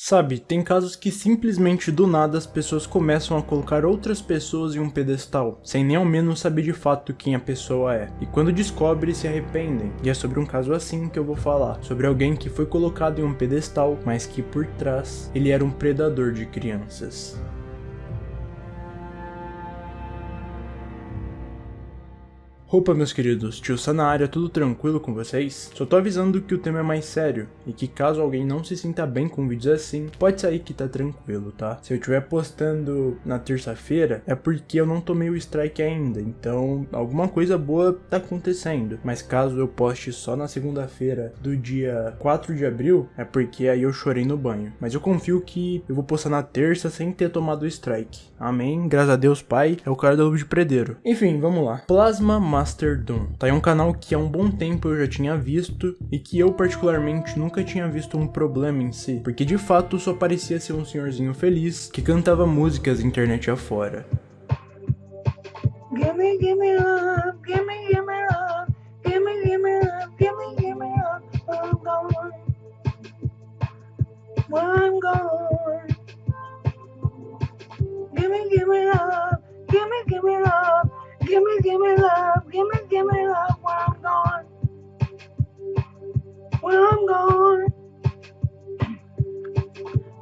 Sabe, tem casos que simplesmente do nada as pessoas começam a colocar outras pessoas em um pedestal, sem nem ao menos saber de fato quem a pessoa é. E quando descobre, se arrependem. E é sobre um caso assim que eu vou falar, sobre alguém que foi colocado em um pedestal, mas que por trás ele era um predador de crianças. Opa meus queridos, tio área, tudo tranquilo com vocês? Só tô avisando que o tema é mais sério, e que caso alguém não se sinta bem com vídeos assim, pode sair que tá tranquilo, tá? Se eu estiver postando na terça-feira, é porque eu não tomei o strike ainda, então alguma coisa boa tá acontecendo. Mas caso eu poste só na segunda-feira do dia 4 de abril, é porque aí eu chorei no banho. Mas eu confio que eu vou postar na terça sem ter tomado o strike. Amém, graças a Deus pai, é o cara da Luva de Predeiro. Enfim, vamos lá. Plasma Master Doom. Tá aí um canal que há um bom tempo eu já tinha visto e que eu particularmente nunca tinha visto um problema em si, porque de fato só parecia ser um senhorzinho feliz que cantava músicas internet afora. Gimme, gimme love, gimme, gimme love, gimme, gimme love, gimme, gimme love, I'm gone, I'm gone. Gimme, gimme love, gimme, gimme love, gimme, gimme love. Give me, give me love when I'm gone. When I'm gone.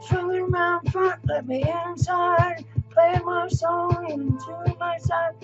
Swinging around front, let me inside. Play my song into my side.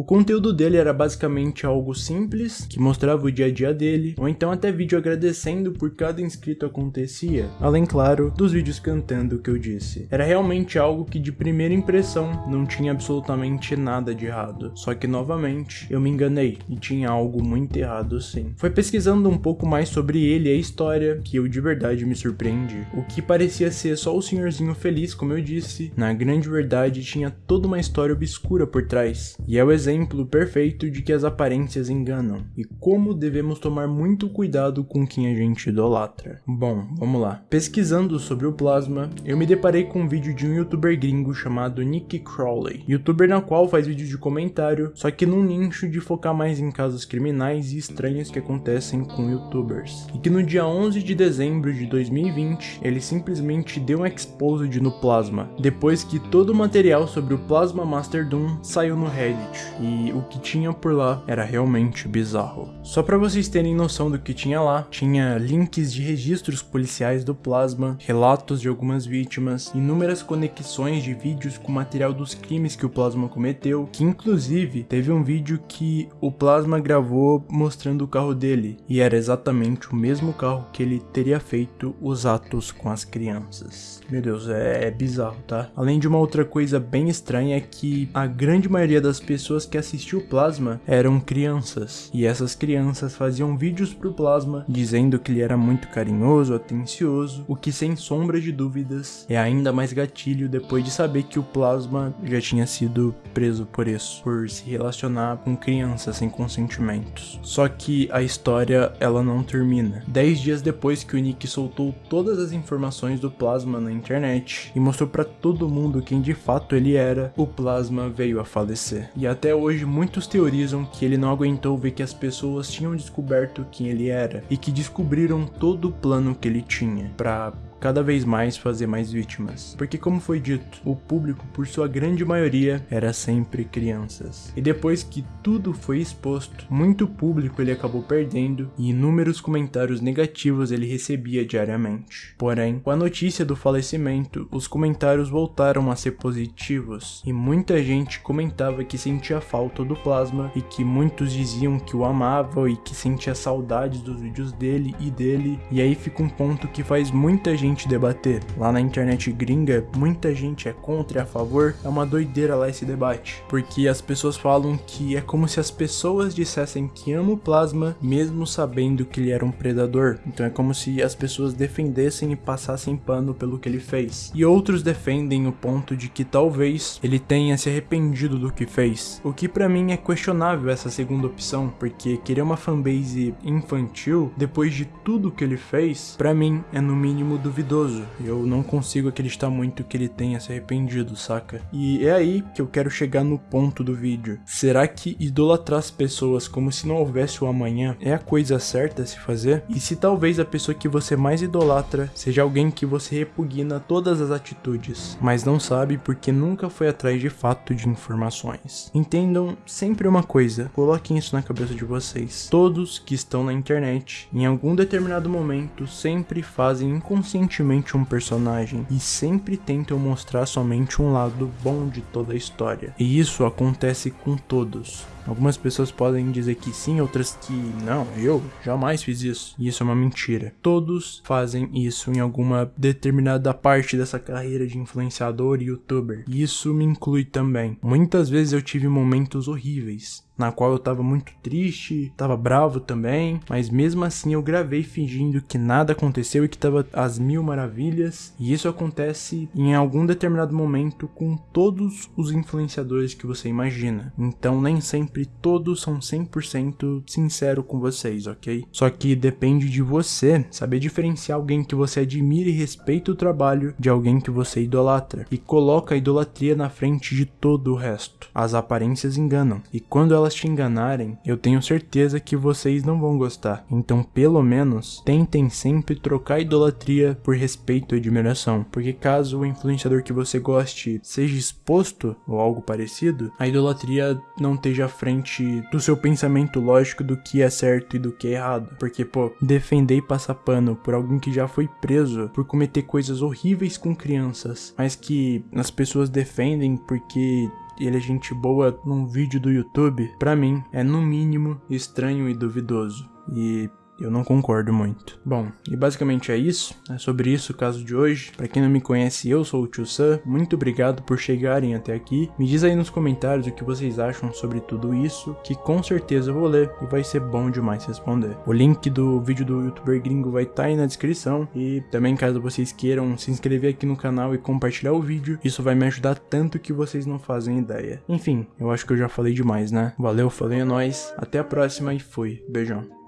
O conteúdo dele era basicamente algo simples, que mostrava o dia a dia dele, ou então até vídeo agradecendo por cada inscrito acontecia, além claro, dos vídeos cantando que eu disse. Era realmente algo que de primeira impressão não tinha absolutamente nada de errado, só que novamente eu me enganei e tinha algo muito errado sim. Foi pesquisando um pouco mais sobre ele e a história que eu de verdade me surpreendi. O que parecia ser só o senhorzinho feliz, como eu disse, na grande verdade tinha toda uma história obscura por trás, e é o exemplo exemplo perfeito de que as aparências enganam e como devemos tomar muito cuidado com quem a gente idolatra. Bom, vamos lá. Pesquisando sobre o plasma, eu me deparei com um vídeo de um youtuber gringo chamado Nick Crowley, youtuber na qual faz vídeos de comentário, só que num nicho de focar mais em casos criminais e estranhos que acontecem com youtubers. E que no dia 11 de dezembro de 2020, ele simplesmente deu um exposed no plasma, depois que todo o material sobre o Plasma Master Doom saiu no Reddit e o que tinha por lá era realmente bizarro. Só para vocês terem noção do que tinha lá, tinha links de registros policiais do Plasma, relatos de algumas vítimas, inúmeras conexões de vídeos com material dos crimes que o Plasma cometeu, que inclusive teve um vídeo que o Plasma gravou mostrando o carro dele, e era exatamente o mesmo carro que ele teria feito os atos com as crianças. Meu Deus, é, é bizarro, tá? Além de uma outra coisa bem estranha é que a grande maioria das pessoas que assistiu Plasma eram crianças, e essas crianças faziam vídeos pro Plasma dizendo que ele era muito carinhoso, atencioso, o que sem sombra de dúvidas é ainda mais gatilho depois de saber que o Plasma já tinha sido preso por isso, por se relacionar com crianças sem consentimentos. Só que a história ela não termina. Dez dias depois que o Nick soltou todas as informações do Plasma na internet e mostrou para todo mundo quem de fato ele era, o Plasma veio a falecer. E até hoje muitos teorizam que ele não aguentou ver que as pessoas tinham descoberto quem ele era e que descobriram todo o plano que ele tinha para cada vez mais fazer mais vítimas. Porque como foi dito, o público por sua grande maioria era sempre crianças. E depois que tudo foi exposto, muito público ele acabou perdendo e inúmeros comentários negativos ele recebia diariamente. Porém, com a notícia do falecimento, os comentários voltaram a ser positivos e muita gente comentava que sentia falta do plasma e que muitos diziam que o amavam e que sentia saudades dos vídeos dele e dele. E aí fica um ponto que faz muita gente gente debater. Lá na internet gringa, muita gente é contra e a favor. É uma doideira lá esse debate. Porque as pessoas falam que é como se as pessoas dissessem que amam o plasma, mesmo sabendo que ele era um predador. Então é como se as pessoas defendessem e passassem pano pelo que ele fez. E outros defendem o ponto de que talvez ele tenha se arrependido do que fez. O que para mim é questionável essa segunda opção, porque querer uma fanbase infantil depois de tudo que ele fez, para mim é no mínimo duvidoso duvidoso. Eu não consigo acreditar muito que ele tenha se arrependido, saca? E é aí que eu quero chegar no ponto do vídeo. Será que idolatrar as pessoas como se não houvesse o amanhã é a coisa certa a se fazer? E se talvez a pessoa que você mais idolatra seja alguém que você repugna todas as atitudes, mas não sabe porque nunca foi atrás de fato de informações. Entendam sempre uma coisa, coloquem isso na cabeça de vocês. Todos que estão na internet, em algum determinado momento, sempre fazem inconscientemente um personagem e sempre tentam mostrar somente um lado bom de toda a história. E isso acontece com todos. Algumas pessoas podem dizer que sim, outras que não, eu jamais fiz isso. E isso é uma mentira. Todos fazem isso em alguma determinada parte dessa carreira de influenciador e youtuber. E isso me inclui também. Muitas vezes eu tive momentos horríveis na qual eu tava muito triste, tava bravo também, mas mesmo assim eu gravei fingindo que nada aconteceu e que tava às mil maravilhas, e isso acontece em algum determinado momento com todos os influenciadores que você imagina. Então nem sempre todos são 100% sincero com vocês, ok? Só que depende de você saber diferenciar alguém que você admira e respeita o trabalho de alguém que você idolatra e coloca a idolatria na frente de todo o resto. As aparências enganam, e quando elas te enganarem, eu tenho certeza que vocês não vão gostar. Então, pelo menos, tentem sempre trocar idolatria por respeito e admiração. Porque caso o influenciador que você goste seja exposto ou algo parecido, a idolatria não esteja frente do seu pensamento lógico do que é certo e do que é errado. Porque, pô, defender e passar pano por alguém que já foi preso por cometer coisas horríveis com crianças, mas que as pessoas defendem porque ele é gente boa num vídeo do YouTube, para mim é no mínimo estranho e duvidoso. E eu não concordo muito. Bom, e basicamente é isso. É sobre isso o caso de hoje. Para quem não me conhece, eu sou o Tio Sam. Muito obrigado por chegarem até aqui. Me diz aí nos comentários o que vocês acham sobre tudo isso, que com certeza eu vou ler e vai ser bom demais responder. O link do vídeo do youtuber gringo vai estar tá aí na descrição e também caso vocês queiram se inscrever aqui no canal e compartilhar o vídeo, isso vai me ajudar tanto que vocês não fazem ideia. Enfim, eu acho que eu já falei demais, né? Valeu, falei a nós, até a próxima e fui. Beijão.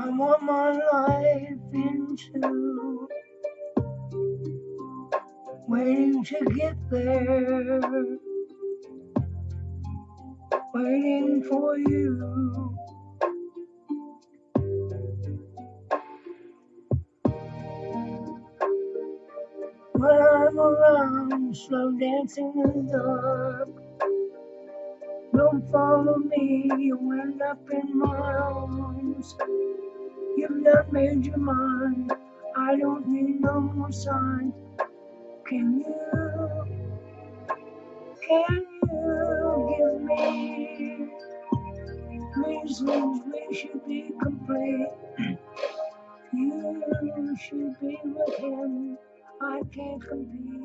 I want my life into waiting to get there, waiting for you. When I'm around, slow dancing in the dark. Don't follow me, you end up in my arms. You've not made your mind. I don't need no more signs. Can you? Can you give me reasons we should be complete? you should be with him. I can't compete.